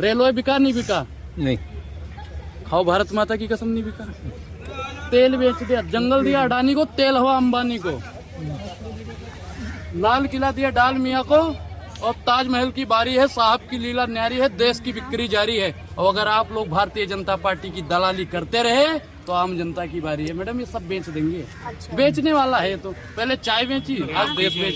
Railway बिका नहीं बिका? नहीं। खाओ भारत माता की कसम नहीं बिका? तेल बेच दिया जंगल दिया अडानी को तेल हुआ अंबानी को। लाल किला दिया डाल मिया को और ताजमहल की बारी है साहब की लीला न्यारी है देश की बिक्री जारी है। और अगर आप लोग भारतीय जनता पार्टी की दलाली करते रहे तो आम जनता की बारी है। मैडम ये सब बेच देंगे। अच्छा। बेचने वाला है तो। पहले चाय बेची आज देश बेच